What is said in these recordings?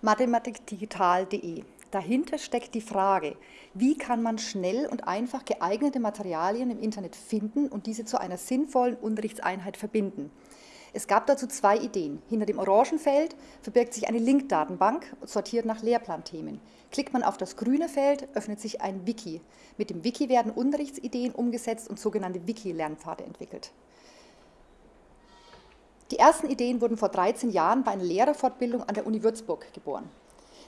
mathematikdigital.de. Dahinter steckt die Frage, wie kann man schnell und einfach geeignete Materialien im Internet finden und diese zu einer sinnvollen Unterrichtseinheit verbinden. Es gab dazu zwei Ideen. Hinter dem Orangenfeld verbirgt sich eine Link-Datenbank, sortiert nach Lehrplanthemen. Klickt man auf das grüne Feld, öffnet sich ein Wiki. Mit dem Wiki werden Unterrichtsideen umgesetzt und sogenannte Wiki-Lernpfade entwickelt. Die ersten Ideen wurden vor 13 Jahren bei einer Lehrerfortbildung an der Uni Würzburg geboren.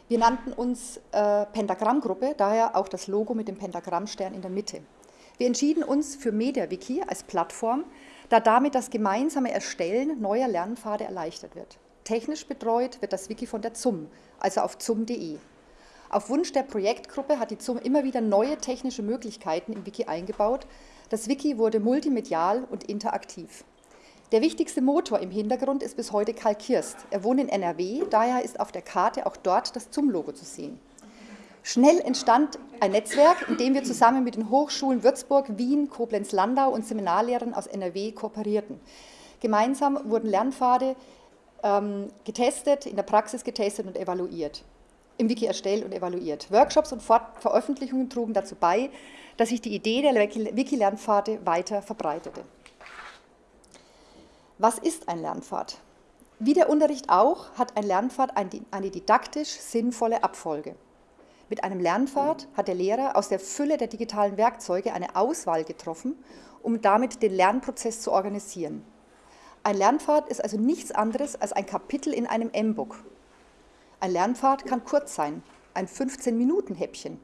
Wir nannten uns äh, Pentagrammgruppe, daher auch das Logo mit dem Pentagrammstern in der Mitte. Wir entschieden uns für MediaWiki als Plattform, da damit das gemeinsame Erstellen neuer Lernpfade erleichtert wird. Technisch betreut wird das Wiki von der ZUM, also auf zum.de. Auf Wunsch der Projektgruppe hat die ZUM immer wieder neue technische Möglichkeiten im Wiki eingebaut. Das Wiki wurde multimedial und interaktiv. Der wichtigste Motor im Hintergrund ist bis heute Karl Kirst. Er wohnt in NRW, daher ist auf der Karte auch dort das ZUM-Logo zu sehen. Schnell entstand ein Netzwerk, in dem wir zusammen mit den Hochschulen Würzburg, Wien, Koblenz-Landau und Seminarlehrern aus NRW kooperierten. Gemeinsam wurden Lernpfade ähm, getestet, in der Praxis getestet und evaluiert, im Wiki erstellt und evaluiert. Workshops und Veröffentlichungen trugen dazu bei, dass sich die Idee der Wiki-Lernpfade weiter verbreitete. Was ist ein Lernpfad? Wie der Unterricht auch, hat ein Lernpfad eine didaktisch sinnvolle Abfolge. Mit einem Lernpfad hat der Lehrer aus der Fülle der digitalen Werkzeuge eine Auswahl getroffen, um damit den Lernprozess zu organisieren. Ein Lernpfad ist also nichts anderes als ein Kapitel in einem M-Book. Ein Lernpfad kann kurz sein, ein 15-Minuten-Häppchen.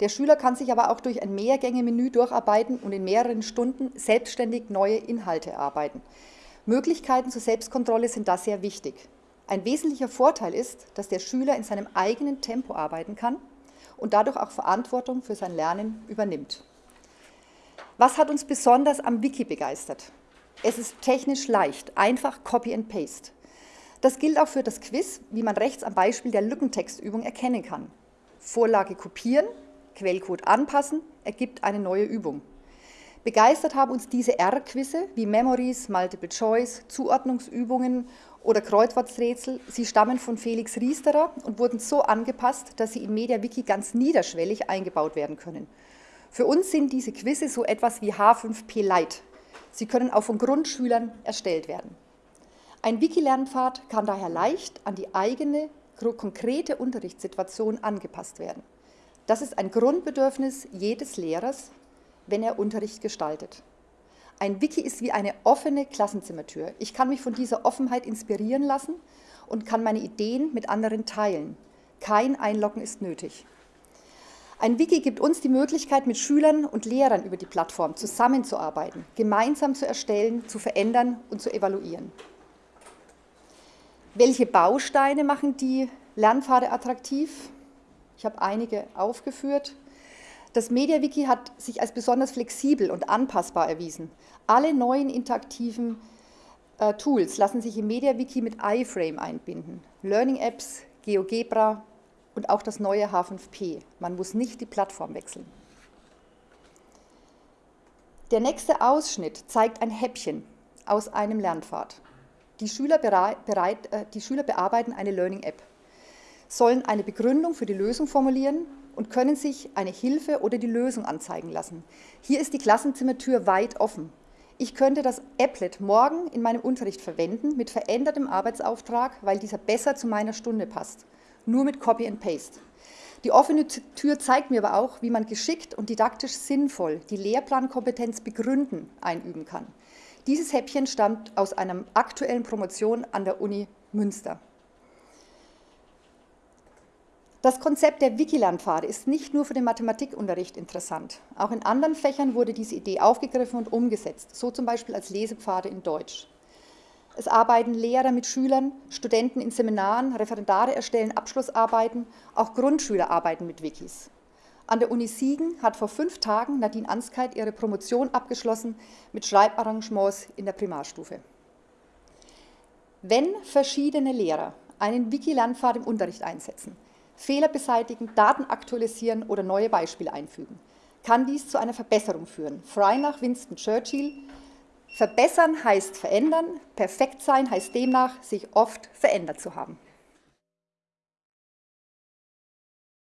Der Schüler kann sich aber auch durch ein Mehrgänge-Menü durcharbeiten und in mehreren Stunden selbstständig neue Inhalte erarbeiten. Möglichkeiten zur Selbstkontrolle sind da sehr wichtig. Ein wesentlicher Vorteil ist, dass der Schüler in seinem eigenen Tempo arbeiten kann und dadurch auch Verantwortung für sein Lernen übernimmt. Was hat uns besonders am Wiki begeistert? Es ist technisch leicht, einfach Copy and Paste. Das gilt auch für das Quiz, wie man rechts am Beispiel der Lückentextübung erkennen kann. Vorlage kopieren, Quellcode anpassen, ergibt eine neue Übung. Begeistert haben uns diese R-Quizze wie Memories, Multiple Choice, Zuordnungsübungen oder Kreuzworträtsel. Sie stammen von Felix Riesterer und wurden so angepasst, dass sie in MediaWiki ganz niederschwellig eingebaut werden können. Für uns sind diese Quizze so etwas wie H5P Lite. Sie können auch von Grundschülern erstellt werden. Ein Wiki-Lernpfad kann daher leicht an die eigene, konkrete Unterrichtssituation angepasst werden. Das ist ein Grundbedürfnis jedes Lehrers, wenn er Unterricht gestaltet. Ein Wiki ist wie eine offene Klassenzimmertür. Ich kann mich von dieser Offenheit inspirieren lassen und kann meine Ideen mit anderen teilen. Kein Einloggen ist nötig. Ein Wiki gibt uns die Möglichkeit, mit Schülern und Lehrern über die Plattform zusammenzuarbeiten, gemeinsam zu erstellen, zu verändern und zu evaluieren. Welche Bausteine machen die Lernpfade attraktiv? Ich habe einige aufgeführt. Das MediaWiki hat sich als besonders flexibel und anpassbar erwiesen. Alle neuen interaktiven äh, Tools lassen sich im MediaWiki mit iFrame einbinden. Learning Apps, GeoGebra und auch das neue H5P. Man muss nicht die Plattform wechseln. Der nächste Ausschnitt zeigt ein Häppchen aus einem Lernpfad. Die Schüler, bereit, äh, die Schüler bearbeiten eine Learning App, sollen eine Begründung für die Lösung formulieren und können sich eine Hilfe oder die Lösung anzeigen lassen. Hier ist die Klassenzimmertür weit offen. Ich könnte das Applet morgen in meinem Unterricht verwenden mit verändertem Arbeitsauftrag, weil dieser besser zu meiner Stunde passt. Nur mit Copy and Paste. Die offene Tür zeigt mir aber auch, wie man geschickt und didaktisch sinnvoll die Lehrplankompetenz begründen einüben kann. Dieses Häppchen stammt aus einer aktuellen Promotion an der Uni Münster. Das Konzept der Wikilernpfade ist nicht nur für den Mathematikunterricht interessant. Auch in anderen Fächern wurde diese Idee aufgegriffen und umgesetzt, so zum Beispiel als Lesepfade in Deutsch. Es arbeiten Lehrer mit Schülern, Studenten in Seminaren, Referendare erstellen Abschlussarbeiten, auch Grundschüler arbeiten mit Wikis. An der Uni Siegen hat vor fünf Tagen Nadine Anskeit ihre Promotion abgeschlossen mit Schreibarrangements in der Primarstufe. Wenn verschiedene Lehrer einen Wiki-Lernpfad im Unterricht einsetzen, Fehler beseitigen, Daten aktualisieren oder neue Beispiele einfügen. Kann dies zu einer Verbesserung führen? Frei nach Winston Churchill, verbessern heißt verändern, perfekt sein heißt demnach, sich oft verändert zu haben.